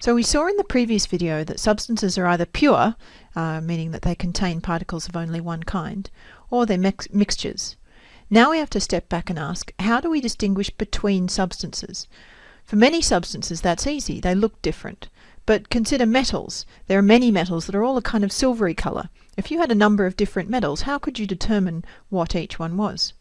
So we saw in the previous video that substances are either pure, uh, meaning that they contain particles of only one kind, or they're mix mixtures. Now we have to step back and ask, how do we distinguish between substances? For many substances that's easy, they look different. But consider metals. There are many metals that are all a kind of silvery colour. If you had a number of different metals, how could you determine what each one was?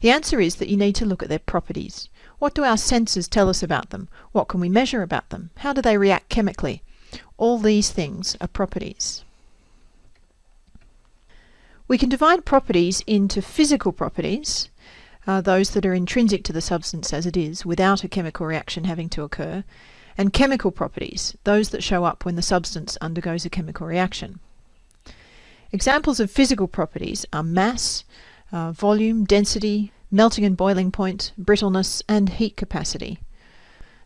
The answer is that you need to look at their properties. What do our senses tell us about them? What can we measure about them? How do they react chemically? All these things are properties. We can divide properties into physical properties, uh, those that are intrinsic to the substance as it is, without a chemical reaction having to occur, and chemical properties, those that show up when the substance undergoes a chemical reaction. Examples of physical properties are mass, uh, volume, density, melting and boiling point, brittleness, and heat capacity.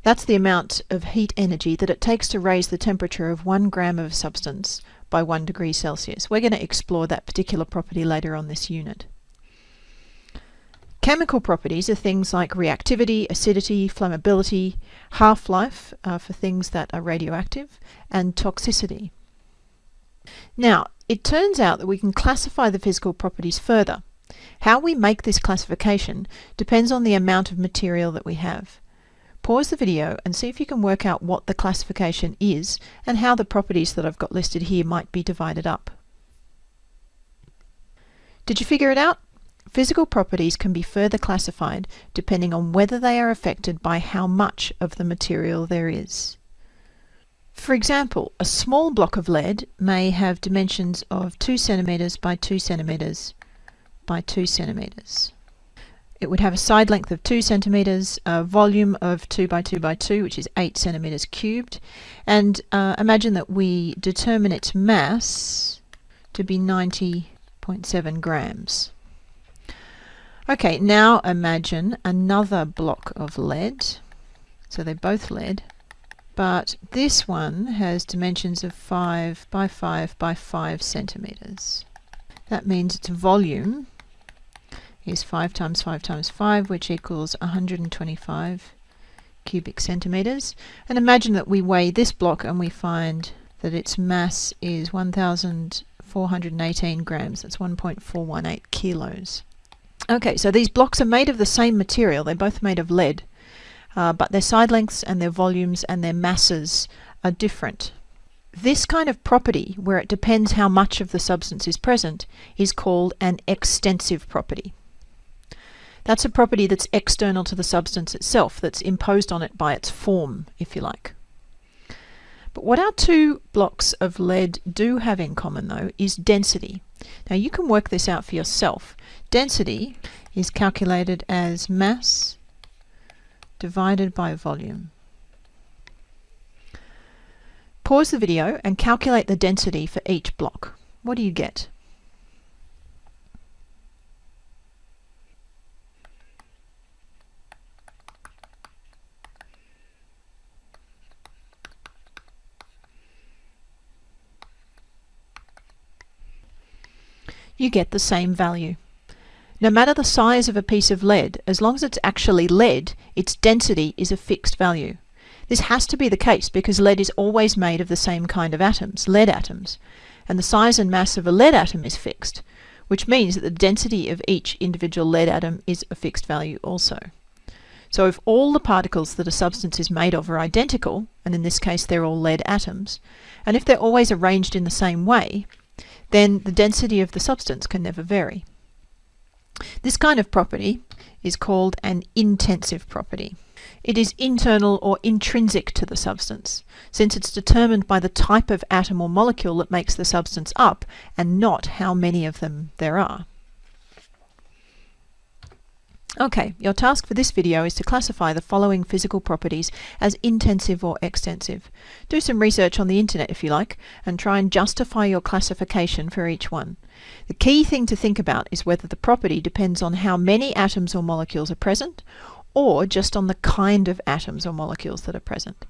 That's the amount of heat energy that it takes to raise the temperature of one gram of substance by one degree Celsius. We're going to explore that particular property later on this unit. Chemical properties are things like reactivity, acidity, flammability, half-life uh, for things that are radioactive, and toxicity. Now, it turns out that we can classify the physical properties further. How we make this classification depends on the amount of material that we have. Pause the video and see if you can work out what the classification is and how the properties that I've got listed here might be divided up. Did you figure it out? Physical properties can be further classified depending on whether they are affected by how much of the material there is. For example, a small block of lead may have dimensions of 2 centimeters by 2 centimeters by 2 centimeters. It would have a side length of 2 centimeters, a volume of 2 by 2 by 2, which is 8 centimeters cubed, and uh, imagine that we determine its mass to be 90.7 grams. Okay, now imagine another block of lead. So they're both lead, but this one has dimensions of 5 by 5 by 5 centimeters. That means its volume is 5 times 5 times 5, which equals 125 cubic centimeters. And imagine that we weigh this block and we find that its mass is 1,418 grams. That's 1.418 kilos. Okay, so these blocks are made of the same material. They're both made of lead, uh, but their side lengths and their volumes and their masses are different. This kind of property, where it depends how much of the substance is present, is called an extensive property. That's a property that's external to the substance itself, that's imposed on it by its form, if you like. But what our two blocks of lead do have in common, though, is density. Now you can work this out for yourself. Density is calculated as mass divided by volume. Pause the video and calculate the density for each block. What do you get? You get the same value. No matter the size of a piece of lead, as long as it's actually lead, its density is a fixed value. This has to be the case because lead is always made of the same kind of atoms, lead atoms, and the size and mass of a lead atom is fixed, which means that the density of each individual lead atom is a fixed value also. So if all the particles that a substance is made of are identical, and in this case they're all lead atoms, and if they're always arranged in the same way, then the density of the substance can never vary. This kind of property is called an intensive property. It is internal or intrinsic to the substance, since it's determined by the type of atom or molecule that makes the substance up and not how many of them there are. Okay, your task for this video is to classify the following physical properties as intensive or extensive. Do some research on the internet if you like, and try and justify your classification for each one. The key thing to think about is whether the property depends on how many atoms or molecules are present, or just on the kind of atoms or molecules that are present.